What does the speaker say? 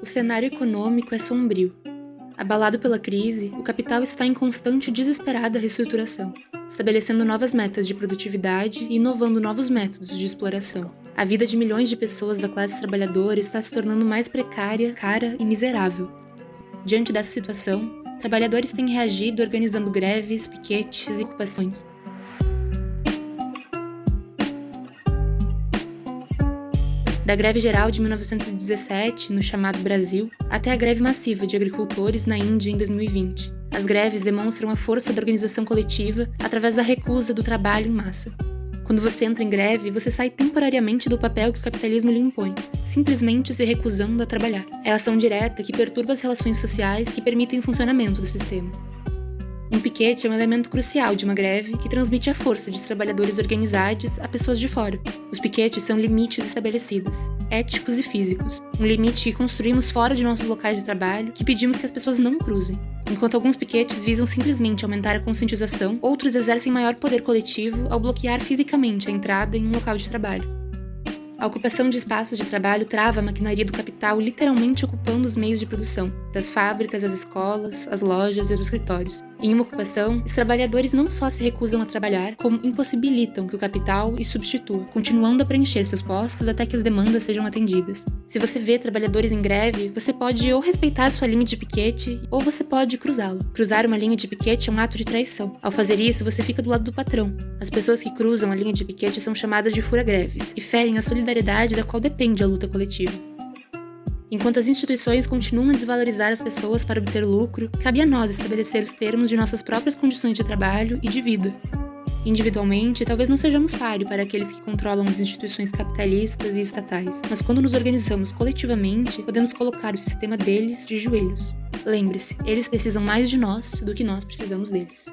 O cenário econômico é sombrio. Abalado pela crise, o capital está em constante e desesperada reestruturação, estabelecendo novas metas de produtividade e inovando novos métodos de exploração. A vida de milhões de pessoas da classe trabalhadora está se tornando mais precária, cara e miserável. Diante dessa situação, trabalhadores têm reagido organizando greves, piquetes e ocupações, da greve geral de 1917, no chamado Brasil, até a greve massiva de agricultores na Índia em 2020. As greves demonstram a força da organização coletiva através da recusa do trabalho em massa. Quando você entra em greve, você sai temporariamente do papel que o capitalismo lhe impõe, simplesmente se recusando a trabalhar. É a ação direta que perturba as relações sociais que permitem o funcionamento do sistema. Um piquete é um elemento crucial de uma greve que transmite a força de trabalhadores organizados a pessoas de fora. Os piquetes são limites estabelecidos, éticos e físicos. Um limite que construímos fora de nossos locais de trabalho, que pedimos que as pessoas não cruzem. Enquanto alguns piquetes visam simplesmente aumentar a conscientização, outros exercem maior poder coletivo ao bloquear fisicamente a entrada em um local de trabalho. A ocupação de espaços de trabalho trava a maquinaria do capital literalmente ocupando os meios de produção, das fábricas às escolas, às lojas e aos escritórios. Em uma ocupação, os trabalhadores não só se recusam a trabalhar, como impossibilitam que o capital os substitua, continuando a preencher seus postos até que as demandas sejam atendidas. Se você vê trabalhadores em greve, você pode ou respeitar sua linha de piquete, ou você pode cruzá-la. Cruzar uma linha de piquete é um ato de traição. Ao fazer isso, você fica do lado do patrão. As pessoas que cruzam a linha de piquete são chamadas de fura-greves e ferem a solidariedade da qual depende a luta coletiva. Enquanto as instituições continuam a desvalorizar as pessoas para obter lucro, cabe a nós estabelecer os termos de nossas próprias condições de trabalho e de vida. Individualmente, talvez não sejamos páreo para aqueles que controlam as instituições capitalistas e estatais, mas quando nos organizamos coletivamente, podemos colocar o sistema deles de joelhos. Lembre-se, eles precisam mais de nós do que nós precisamos deles.